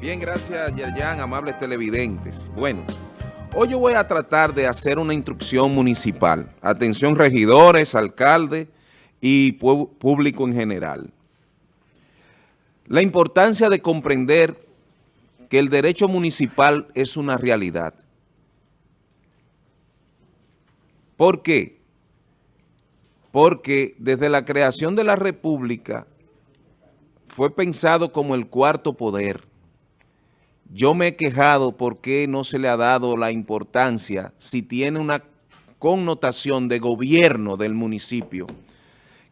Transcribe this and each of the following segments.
Bien, gracias Yerjan, amables televidentes. Bueno, hoy yo voy a tratar de hacer una instrucción municipal. Atención regidores, alcaldes y público en general. La importancia de comprender que el derecho municipal es una realidad. ¿Por qué? Porque desde la creación de la República fue pensado como el cuarto poder yo me he quejado porque no se le ha dado la importancia si tiene una connotación de gobierno del municipio,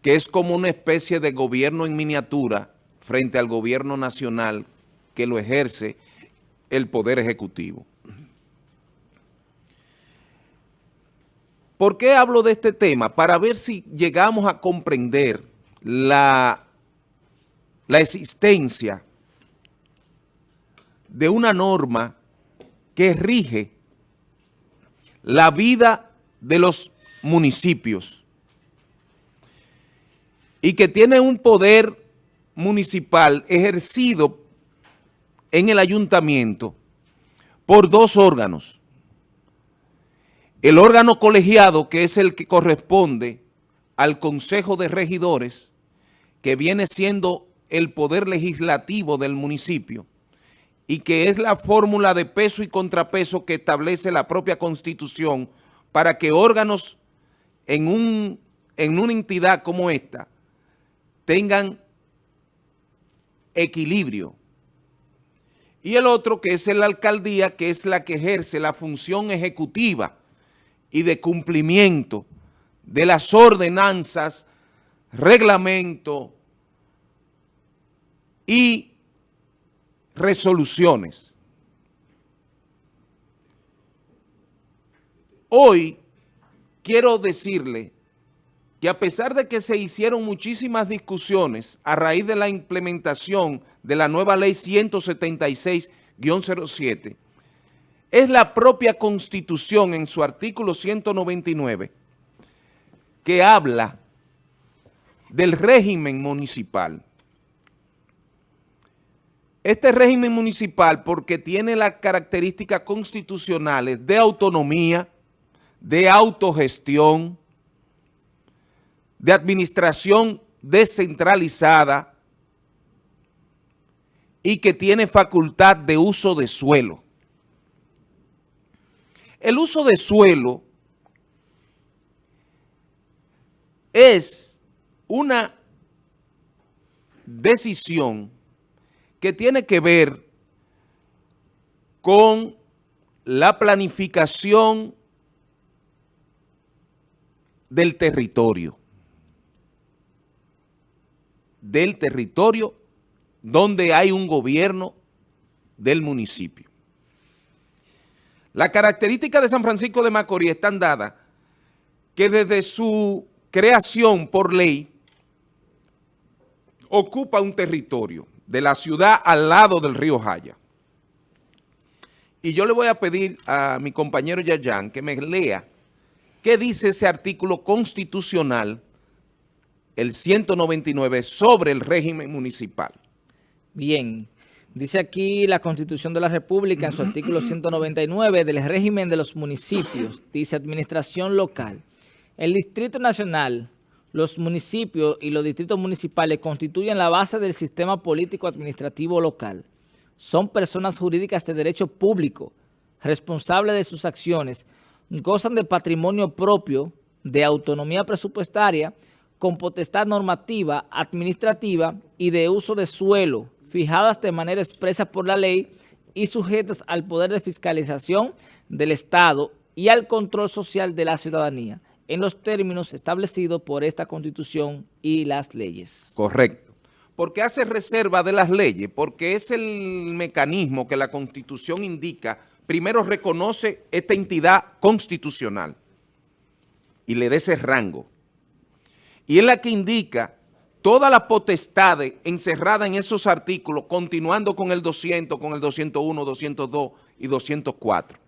que es como una especie de gobierno en miniatura frente al gobierno nacional que lo ejerce el Poder Ejecutivo. ¿Por qué hablo de este tema? Para ver si llegamos a comprender la, la existencia de una norma que rige la vida de los municipios y que tiene un poder municipal ejercido en el ayuntamiento por dos órganos. El órgano colegiado, que es el que corresponde al Consejo de Regidores, que viene siendo el poder legislativo del municipio, y que es la fórmula de peso y contrapeso que establece la propia Constitución para que órganos en, un, en una entidad como esta tengan equilibrio. Y el otro que es la alcaldía, que es la que ejerce la función ejecutiva y de cumplimiento de las ordenanzas, reglamento y resoluciones. Hoy quiero decirle que a pesar de que se hicieron muchísimas discusiones a raíz de la implementación de la nueva ley 176-07, es la propia Constitución en su artículo 199 que habla del régimen municipal. Este régimen municipal, porque tiene las características constitucionales de autonomía, de autogestión, de administración descentralizada y que tiene facultad de uso de suelo. El uso de suelo es una decisión que tiene que ver con la planificación del territorio, del territorio donde hay un gobierno del municipio. La característica de San Francisco de Macorís están dadas que desde su creación por ley ocupa un territorio de la ciudad al lado del río Jaya. Y yo le voy a pedir a mi compañero Yayan que me lea qué dice ese artículo constitucional, el 199, sobre el régimen municipal. Bien, dice aquí la Constitución de la República en su artículo 199 del régimen de los municipios, dice administración local. El Distrito Nacional los municipios y los distritos municipales constituyen la base del sistema político-administrativo local. Son personas jurídicas de derecho público, responsables de sus acciones, gozan de patrimonio propio, de autonomía presupuestaria, con potestad normativa, administrativa y de uso de suelo, fijadas de manera expresa por la ley y sujetas al poder de fiscalización del Estado y al control social de la ciudadanía en los términos establecidos por esta Constitución y las leyes. Correcto. Porque hace reserva de las leyes, porque es el mecanismo que la Constitución indica, primero reconoce esta entidad constitucional y le da ese rango. Y es la que indica toda la potestad encerrada en esos artículos, continuando con el 200, con el 201, 202 y 204.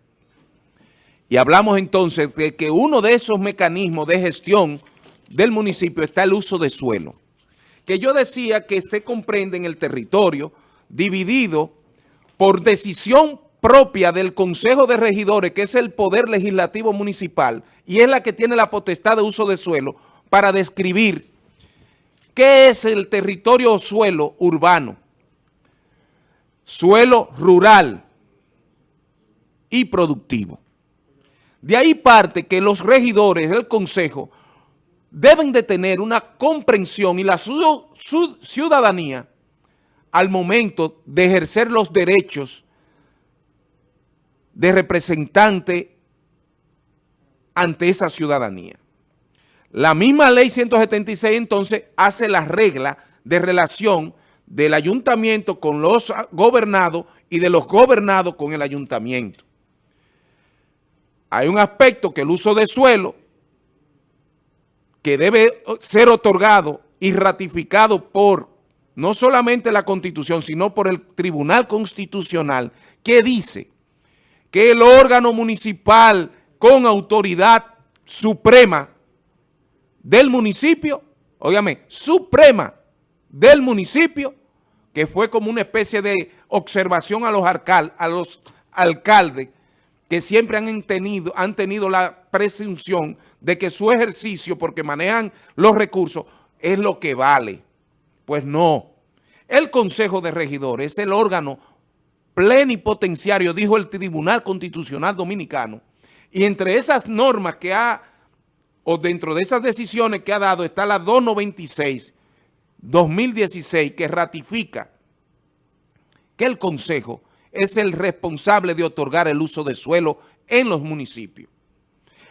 Y hablamos entonces de que uno de esos mecanismos de gestión del municipio está el uso de suelo. Que yo decía que se comprende en el territorio dividido por decisión propia del Consejo de Regidores, que es el poder legislativo municipal, y es la que tiene la potestad de uso de suelo, para describir qué es el territorio o suelo urbano, suelo rural y productivo. De ahí parte que los regidores del Consejo deben de tener una comprensión y la ciudadanía al momento de ejercer los derechos de representante ante esa ciudadanía. La misma ley 176 entonces hace la regla de relación del ayuntamiento con los gobernados y de los gobernados con el ayuntamiento. Hay un aspecto que el uso de suelo que debe ser otorgado y ratificado por no solamente la Constitución, sino por el Tribunal Constitucional, que dice que el órgano municipal con autoridad suprema del municipio, óigame, suprema del municipio, que fue como una especie de observación a los, a los alcaldes que siempre han tenido, han tenido la presunción de que su ejercicio, porque manejan los recursos, es lo que vale. Pues no. El Consejo de Regidores es el órgano plenipotenciario, dijo el Tribunal Constitucional Dominicano, y entre esas normas que ha, o dentro de esas decisiones que ha dado, está la 296, 2016, que ratifica que el Consejo es el responsable de otorgar el uso de suelo en los municipios.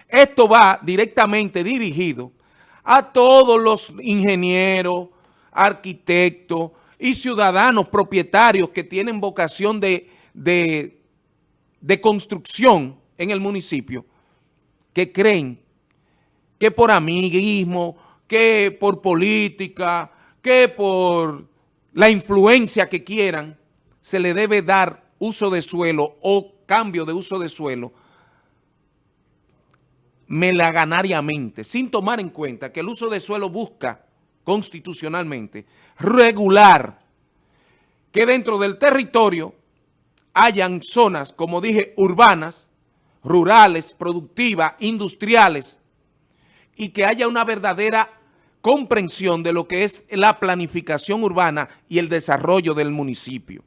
Esto va directamente dirigido a todos los ingenieros, arquitectos y ciudadanos propietarios que tienen vocación de, de, construcción en el municipio, que creen que por amiguismo, que por política, que por la influencia que quieran, se le debe dar uso de suelo o cambio de uso de suelo melaganariamente, sin tomar en cuenta que el uso de suelo busca constitucionalmente regular que dentro del territorio hayan zonas, como dije, urbanas, rurales, productivas, industriales, y que haya una verdadera comprensión de lo que es la planificación urbana y el desarrollo del municipio.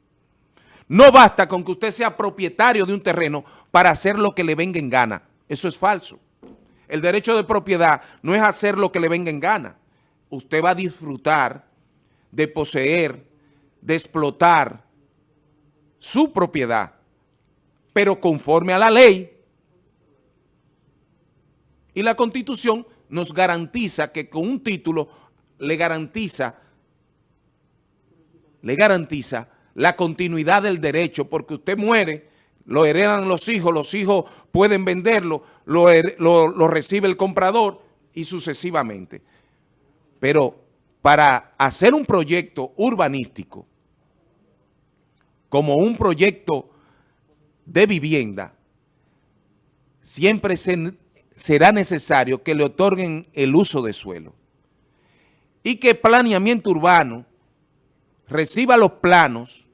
No basta con que usted sea propietario de un terreno para hacer lo que le venga en gana. Eso es falso. El derecho de propiedad no es hacer lo que le venga en gana. Usted va a disfrutar de poseer, de explotar su propiedad, pero conforme a la ley. Y la Constitución nos garantiza que con un título le garantiza, le garantiza la continuidad del derecho, porque usted muere, lo heredan los hijos, los hijos pueden venderlo, lo, lo, recibe el comprador y sucesivamente. Pero para hacer un proyecto urbanístico, como un proyecto de vivienda, siempre será necesario que le otorguen el uso de suelo y que planeamiento urbano reciba los planos,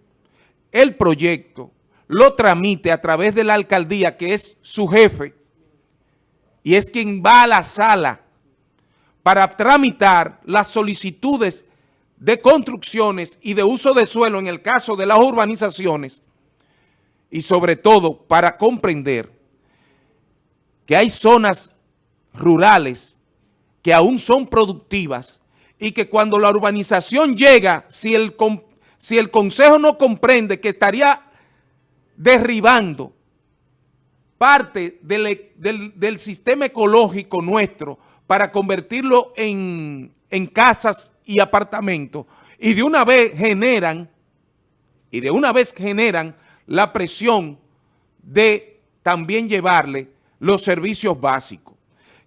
el proyecto, lo tramite a través de la alcaldía, que es su jefe, y es quien va a la sala para tramitar las solicitudes de construcciones y de uso de suelo en el caso de las urbanizaciones, y sobre todo para comprender que hay zonas rurales que aún son productivas y que cuando la urbanización llega, si el, si el Consejo no comprende que estaría derribando parte del, del, sistema ecológico nuestro para convertirlo en, en casas y apartamentos, y de una vez generan, y de una vez generan la presión de también llevarle los servicios básicos.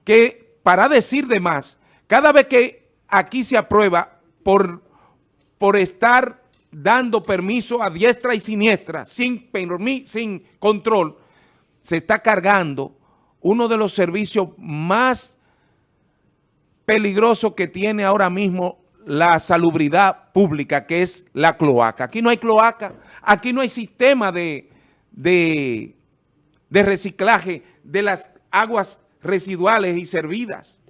Que para decir de más, cada vez que aquí se aprueba por, por estar dando permiso a diestra y siniestra, sin, sin control, se está cargando uno de los servicios más peligrosos que tiene ahora mismo la salubridad pública, que es la cloaca. Aquí no hay cloaca, aquí no hay sistema de, de, de reciclaje de las aguas residuales y servidas.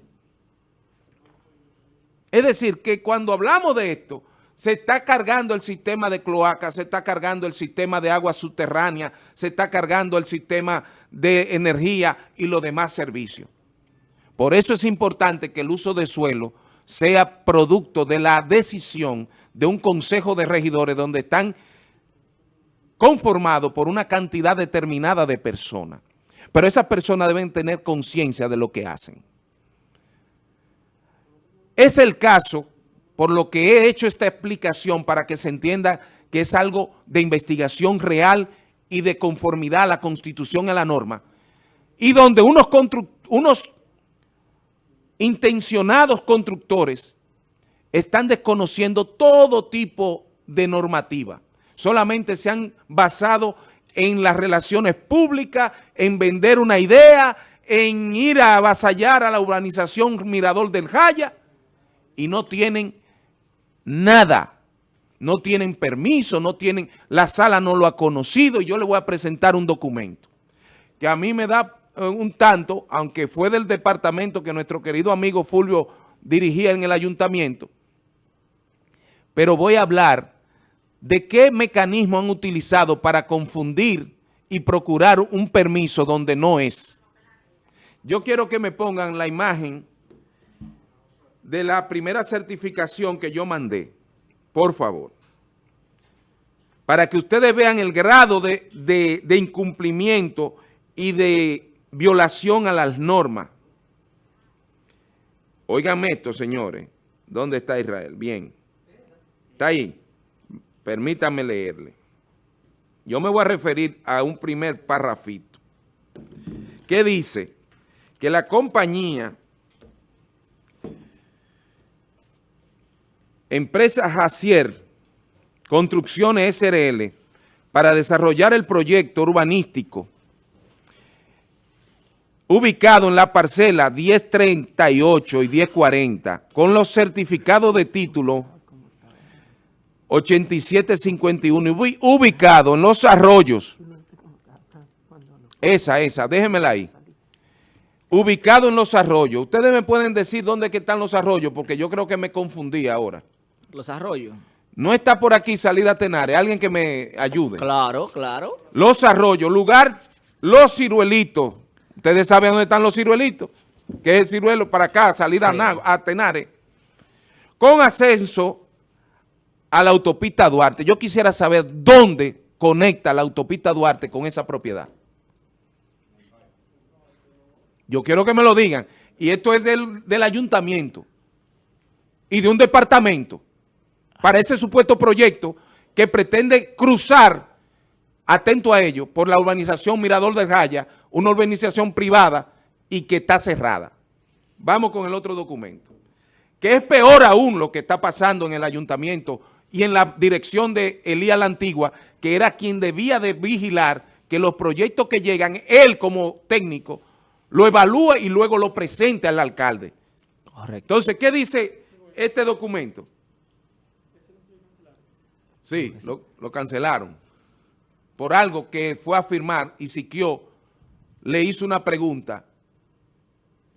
Es decir, que cuando hablamos de esto, se está cargando el sistema de cloaca, se está cargando el sistema de agua subterránea, se está cargando el sistema de energía y los demás servicios. Por eso es importante que el uso de suelo sea producto de la decisión de un consejo de regidores donde están conformados por una cantidad determinada de personas. Pero esas personas deben tener conciencia de lo que hacen. Es el caso por lo que he hecho esta explicación para que se entienda que es algo de investigación real y de conformidad a la Constitución y a la norma, y donde unos, unos intencionados constructores están desconociendo todo tipo de normativa. Solamente se han basado en las relaciones públicas, en vender una idea, en ir a avasallar a la urbanización Mirador del Jaya y no tienen nada. No tienen permiso, no tienen, la sala no lo ha conocido y yo le voy a presentar un documento que a mí me da eh, un tanto, aunque fue del departamento que nuestro querido amigo Fulvio dirigía en el ayuntamiento, pero voy a hablar de qué mecanismo han utilizado para confundir y procurar un permiso donde no es. Yo quiero que me pongan la imagen de la primera certificación que yo mandé, por favor, para que ustedes vean el grado de, de incumplimiento y de violación a las normas. Óigame esto, señores. ¿Dónde está Israel? Bien. Está ahí. Permítanme leerle. Yo me voy a referir a un primer parrafito que dice que la compañía Empresa Jacier Construcciones SRL para desarrollar el proyecto urbanístico ubicado en la parcela 1038 y 1040, con los certificados de título 8751, ubicado en los arroyos. Esa, esa, déjenmela ahí. Ubicado en los arroyos. Ustedes me pueden decir dónde que están los arroyos, porque yo creo que me confundí ahora. Los arroyos. No está por aquí salida Tenares. Alguien que me ayude. Claro, claro. Los arroyos, lugar Los Ciruelitos. Ustedes saben dónde están los ciruelitos, que es el ciruelo para acá, salida a, Tenares, con ascenso a la autopista Duarte. Yo quisiera saber dónde conecta la autopista Duarte con esa propiedad. Yo quiero que me lo digan. Y esto es del, del ayuntamiento y de un departamento para ese supuesto proyecto que pretende cruzar atento a ello, por la urbanización Mirador de Raya, una urbanización privada y que está cerrada. Vamos con el otro documento. Que es peor aún lo que está pasando en el ayuntamiento y en la dirección de Elías la Antigua, que era quien debía de vigilar que los proyectos que llegan, él como técnico, lo evalúe y luego lo presente al alcalde. Correcto. Entonces, ¿qué dice este documento? Sí, lo, lo cancelaron por algo que fue a firmar y Siquio le hizo una pregunta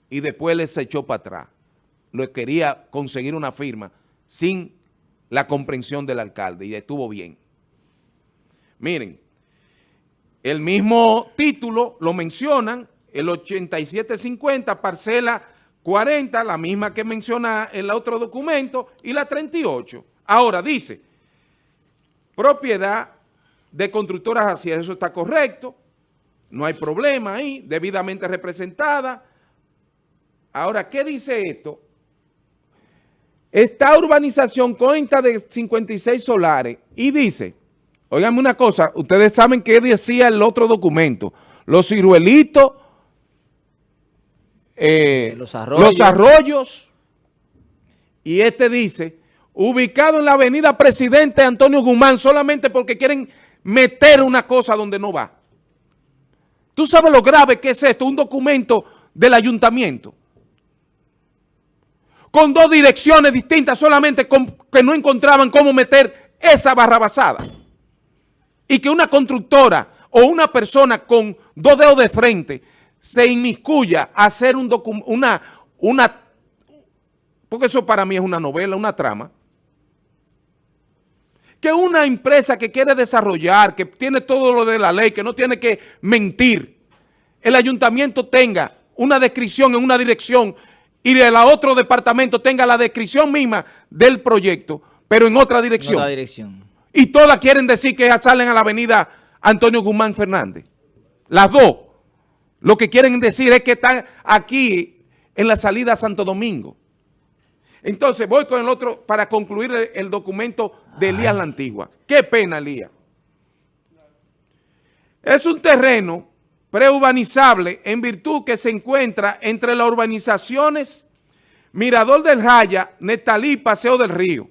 y después le se echó para atrás. Lo quería conseguir una firma sin la comprensión del alcalde y estuvo bien. Miren, el mismo título lo mencionan, el 8750, parcela 40, la misma que menciona el otro documento, y la 38. Ahora dice, propiedad de constructoras así, eso está correcto, no hay problema ahí, debidamente representada. Ahora, ¿qué dice esto? Esta urbanización cuenta de 56 solares y dice, oiganme una cosa, ustedes saben qué decía el otro documento, los ciruelitos, eh, los, arroyos. los arroyos, y este dice, ubicado en la avenida Presidente Antonio Guzmán, solamente porque quieren meter una cosa donde no va. ¿Tú sabes lo grave que es esto? Un documento del ayuntamiento. con dos direcciones distintas solamente que no encontraban cómo meter esa barrabasada. Y que una constructora o una persona con dos dedos de frente se inmiscuya a hacer un una, una, porque eso para mí es una novela, una trama, que una empresa que quiere desarrollar, que tiene todo lo de la ley, que no tiene que mentir, el ayuntamiento tenga una descripción en una dirección y el otro departamento tenga la descripción misma del proyecto, pero en otra dirección. otra dirección. Y todas quieren decir que salen a la avenida Antonio Guzmán Fernández. Las dos. Lo que quieren decir es que están aquí en la salida a Santo Domingo. Entonces voy con el otro para concluir el, documento de Elías La Antigua. Qué pena, Elías. Es un terreno preurbanizable en virtud que se encuentra entre las urbanizaciones Mirador del Jaya, Netalí, Paseo del Río.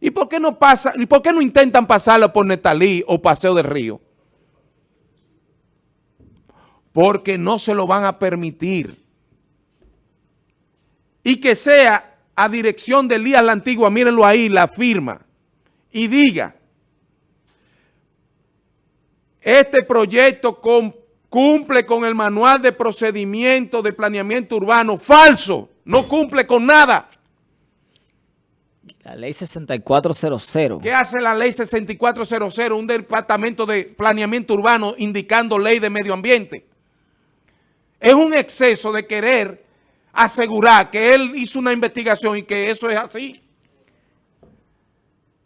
¿Y por qué no pasa, y por qué no intentan pasarlo por Netalí o Paseo del Río? porque no se lo van a permitir. Y que sea a dirección de Elías la Antigua, mírenlo ahí, la firma, y diga, este proyecto cumple con el manual de procedimiento de planeamiento urbano, falso, no cumple con nada. La ley 6400. ¿Qué hace la ley 6400? Un departamento de planeamiento urbano indicando ley de medio ambiente. Es un exceso de querer asegurar que él hizo una investigación y que eso es así.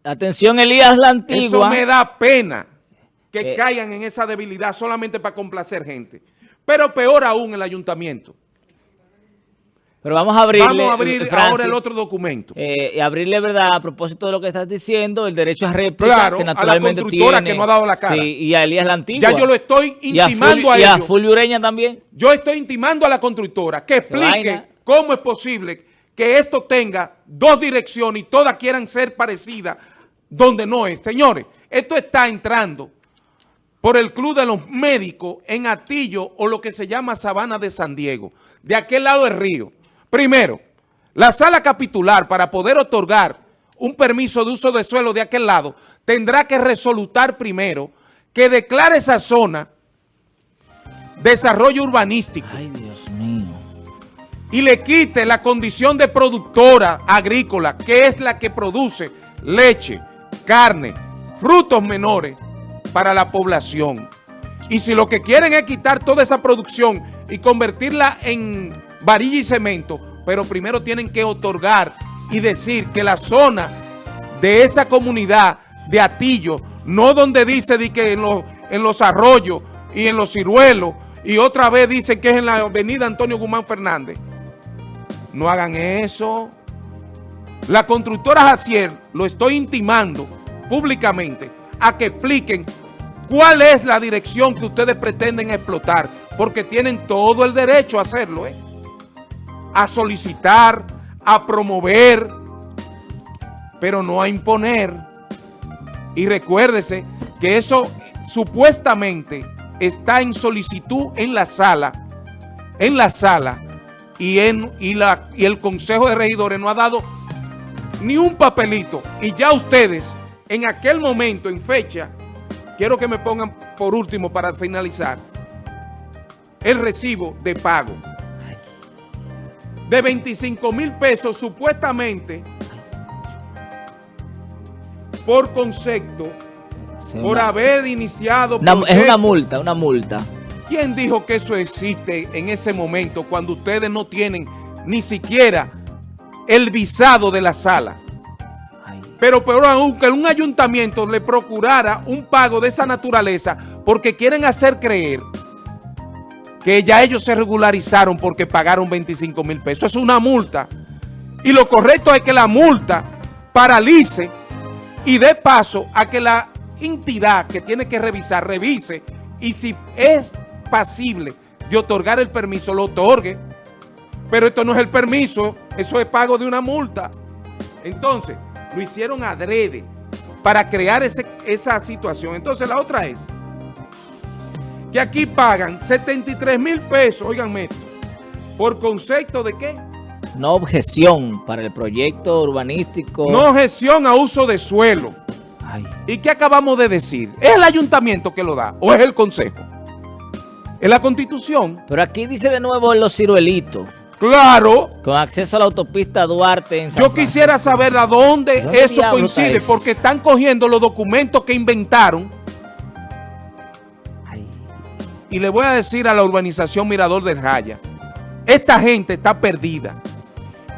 Atención, Elías la Antigua. Eso me da pena que eh. caigan en esa debilidad solamente para complacer gente. Pero peor aún el ayuntamiento. Pero vamos a abrirle... Vamos a abrir ahora el otro documento. Eh, abrirle, ¿verdad? A propósito de lo que estás diciendo, el derecho a réplica que naturalmente a la constructora que no ha dado la cara. Sí, y a Elías la Antigua. Ya yo lo estoy intimando a, ellos. Y a Fulvio Ureña también. Yo estoy intimando a la constructora que explique cómo es posible que esto tenga dos direcciones y todas quieran ser parecidas donde no es. Señores, esto está entrando por el Club de los Médicos en Atillo o lo que se llama Sabana de San Diego, de aquel lado del río. Primero, la sala capitular para poder otorgar un permiso de uso de suelo de aquel lado tendrá que resolutar primero que declare esa zona desarrollo urbanístico. Ay, Dios mío. Y le quite la condición de productora agrícola, que es la que produce leche, carne, frutos menores para la población. Y si lo que quieren es quitar toda esa producción y convertirla en varilla y cemento, pero primero tienen que otorgar y decir que la zona de esa comunidad de Atillo, no donde dice que en los, en los arroyos y en los ciruelos, y otra vez dicen que es en la avenida Antonio Guzmán Fernández. No hagan eso. La constructora Jacier lo estoy intimando públicamente a que expliquen cuál es la dirección que ustedes pretenden explotar, porque tienen todo el derecho a hacerlo, ¿eh? A solicitar, a promover, pero no a imponer. Y recuérdese que eso supuestamente está en solicitud en la sala, en la sala, y, en, y, la, y el Consejo de Regidores no ha dado ni un papelito. Y ya ustedes, en aquel momento, en fecha, quiero que me pongan por último para finalizar, el recibo de pago de 25 mil pesos supuestamente por concepto, por haber iniciado... es una multa, una multa. ¿Quién dijo que eso existe en ese momento cuando ustedes no tienen ni siquiera el visado de la sala? Pero peor aún, que un ayuntamiento le procurara un pago de esa naturaleza porque quieren hacer creer que ya ellos se regularizaron porque pagaron 25 mil pesos. Es una multa. Y lo correcto es que la multa paralice y dé paso a que la entidad que tiene que revisar, revise y si es pasible de otorgar el permiso, lo otorgue. Pero esto no es el permiso, eso es pago de una multa. Entonces, lo hicieron adrede para crear esa situación. Entonces, la otra es que aquí pagan 73 mil pesos, oiganme esto, por concepto de qué? no objeción para el proyecto urbanístico. No objeción a uso de suelo. Ay, ¿Y qué acabamos de decir? ¿Es el ayuntamiento que lo da o es el consejo? ¿Es la constitución? pero aquí dice de nuevo en los ciruelitos, Claro. con acceso a la autopista Duarte en San Yo quisiera saber a dónde, ¿Dónde eso coincide, eso? porque están cogiendo los documentos que inventaron y le voy a decir a la urbanización Mirador del Jaya, esta gente está perdida.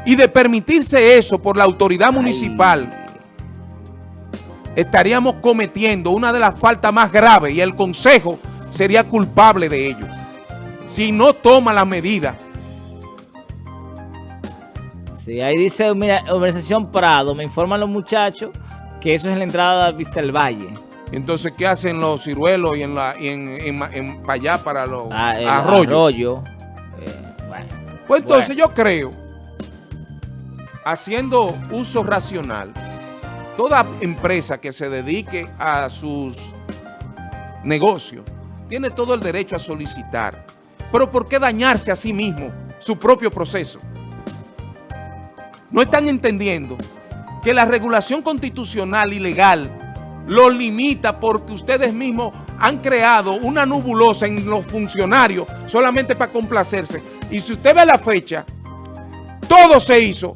Y de permitirse eso por la autoridad municipal, estaríamos cometiendo una de las faltas más graves y el consejo sería culpable de ello. Si no toma la medida. Sí, ahí dice, mira, Organización Prado, me informan los muchachos que eso es en la entrada de Vista del Valle. Entonces, ¿qué hacen los ciruelos y en, la, y en, en- en- para allá, para los Ah, arroyos? arroyo. Eh, bueno. Pues entonces Bueno. yo creo, haciendo uso racional, toda empresa que se dedique a sus negocios tiene todo el derecho a solicitar. Pero ¿por qué dañarse a sí mismo su propio proceso? No están entendiendo que la regulación constitucional y legal los limita porque ustedes mismos han creado una nubulosa en los funcionarios solamente para complacerse. Y si usted ve la fecha, todo se hizo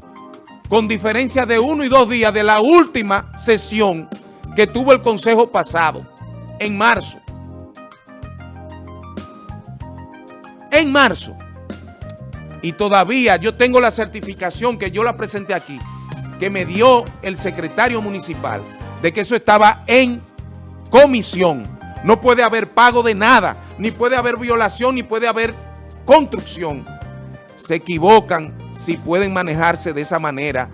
con diferencia de uno y dos días de la última sesión que tuvo el Consejo pasado, en marzo. En marzo. Y todavía yo tengo la certificación que yo la presenté aquí, que me dio el secretario municipal, de que eso estaba en comisión. No puede haber pago de nada, ni puede haber violación, ni puede haber construcción. Se equivocan si pueden manejarse de esa manera,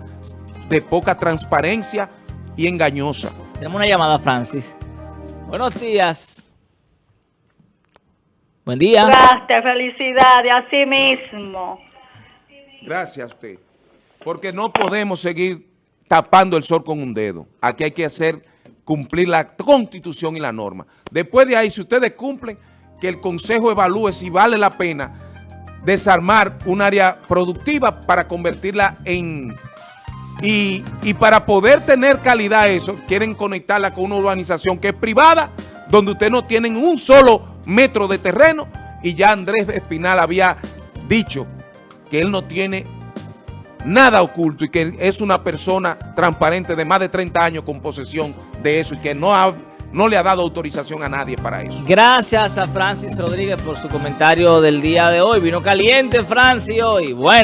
de poca transparencia y engañosa. Tenemos una llamada, Francis. Buenos días. Buen día. Gracias, felicidades, así mismo. Gracias a usted. Porque no podemos seguir tapando el sol con un dedo. Aquí hay que hacer cumplir la constitución y la norma. Después de ahí, si ustedes cumplen, que el consejo evalúe si vale la pena desarmar un área productiva para convertirla en... Y, y para poder tener calidad eso, quieren conectarla con una urbanización que es privada, donde ustedes no tienen un solo metro de terreno, y ya Andrés Espinal había dicho que él no tiene nada oculto y que es una persona transparente de más de 30 años con posesión de eso y que no, ha- no le ha dado autorización a nadie para eso. Gracias a Francis Rodríguez por su comentario del día de hoy. Vino caliente Francis hoy. Bueno.